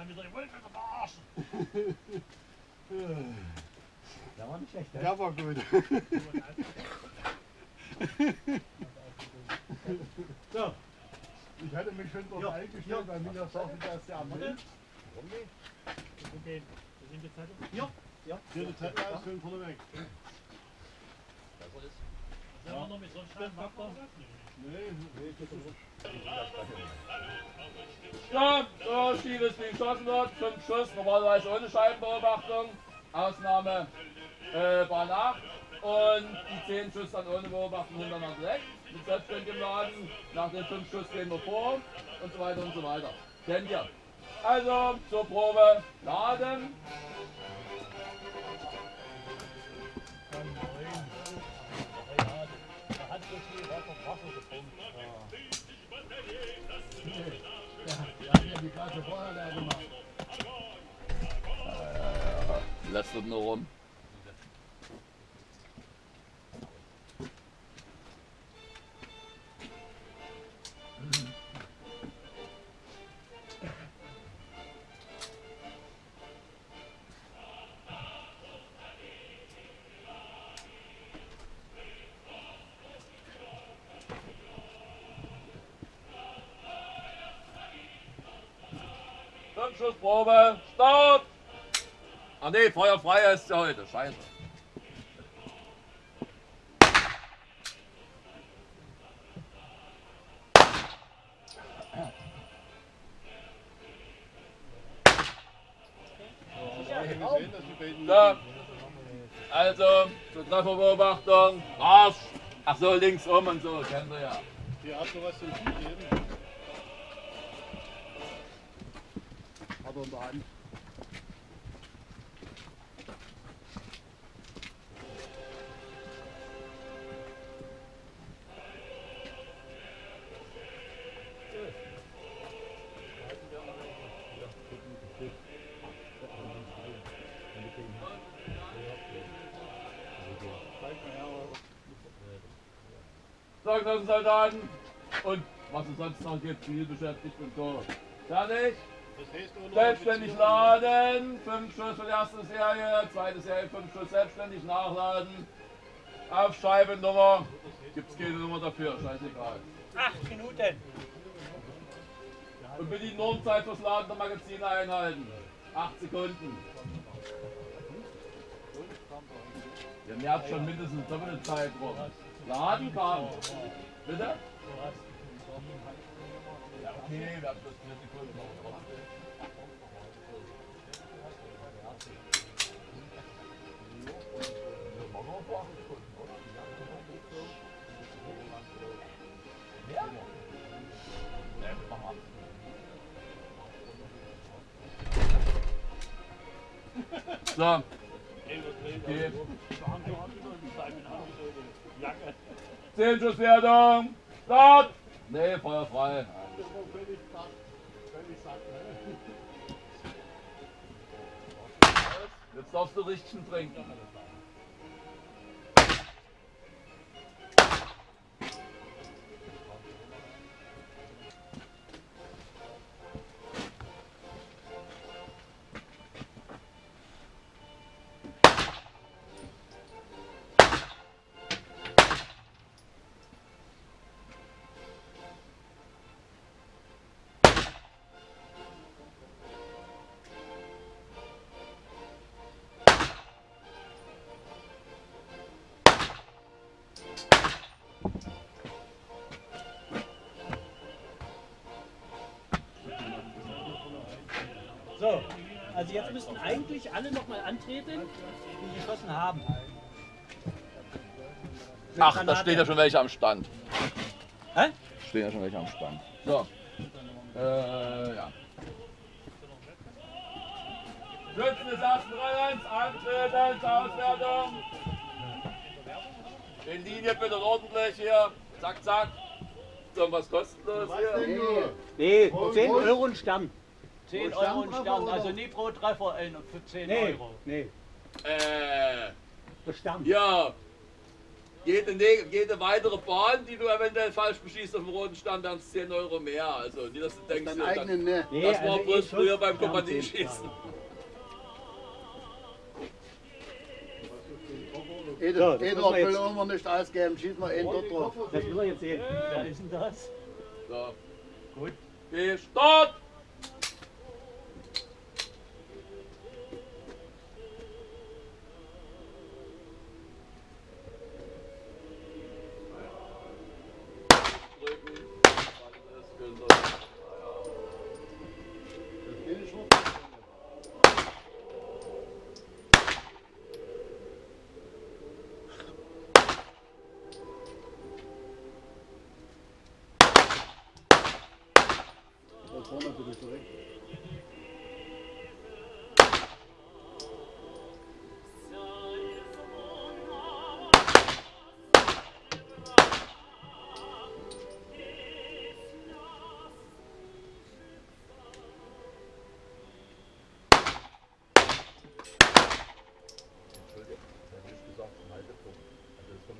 time. He's like, wait for the boss. Der war nicht schlecht, ne? Der war gut. so. Ich hatte mich schon drauf ja, eingestellt, weil mir das auch wieder der andere ist. Warum nicht? Das sind die, das sind die Zettel. Ja. Ja. Hier die Zettel aus, schön vorne weg. Besser ist. Sind wir noch mit so einem Stein Nee, nee, nee. Stopp! Ja, so schief es wie geschossen wird. Fünf Schuss, normalerweise ohne Scheibenbeobachtung. Ausnahme äh, bei Nacht. Und die zehn Schuss dann ohne Beobachtung hintereinander weg. Mit selbstständigem Laden. Nach den fünf Schuss gehen wir vor und so weiter und so weiter. Kennt ihr? Also zur Probe laden. Ja die Klasse vorher leer gemacht. Lästert nur rum. Fünf Schuss Probe, Start! Ah ne, feuerfrei ist ja heute, scheiße. So, also zur Trefferbeobachtung, Marsch! Ach so, links um und so, kennt ihr ja. Hier hast du was zum Zugeben. Hat er in der Hand. So, Soldaten und was es sonst noch gibt, zielbeschäftigt und so. Fertig? Selbstständig laden, 5 Schuss für die erste Serie, zweite Serie 5 Schuss selbstständig nachladen. Auf Scheibennummer, gibt es keine Nummer dafür, scheißegal. Acht Minuten. Und bitte die Normzeit fürs Laden der Magazine einhalten. 8 Sekunden. Ihr merkt schon mindestens doppelte Zeit rum. Laden kam. Bitte? Ja, okay, wir haben bloß 4 Sekunden. Ja, machen wir machen 8 So. Okay. Zehnschusswertung. Start. Nee, feuerfrei. Das darfst du richtig trinken. So, also jetzt müssten eigentlich alle nochmal antreten, die geschossen haben. Mit Ach, da stehen ja schon welche am Stand. Hä? Stehen ja schon welche am Stand. So. Äh, ja. Schützen des ersten Rennens, antreten zur Auswertung. In Linie bitte und ordentlich hier. Zack, zack. So, was kostet das Was hier? Nee, Pro- 10 pro- Euro ein Stern. 10 Euro, Euro und Stern, oder? also nie pro Treffer in, für 10 nee, Euro. Nee. Äh. Der Stamm. Ja. Jede, ne-, jede weitere Bahn, die du eventuell falsch beschießt auf dem roten Stand, dann 10 Euro mehr. Also, die das denkst du. Eigenen, ne? Das nee, war also bloß früher beim Kompanieschießen. Jeder, so, das jeder will immer nicht ausgeben, schießt mal einen dort drauf. Das will er jetzt sehen. Wer ist denn das? So. Gut. Geh, Start!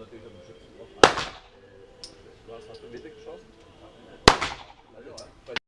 natürlich am Schützen drauf an. Du hast, hast du mitgeschossen? Also, bei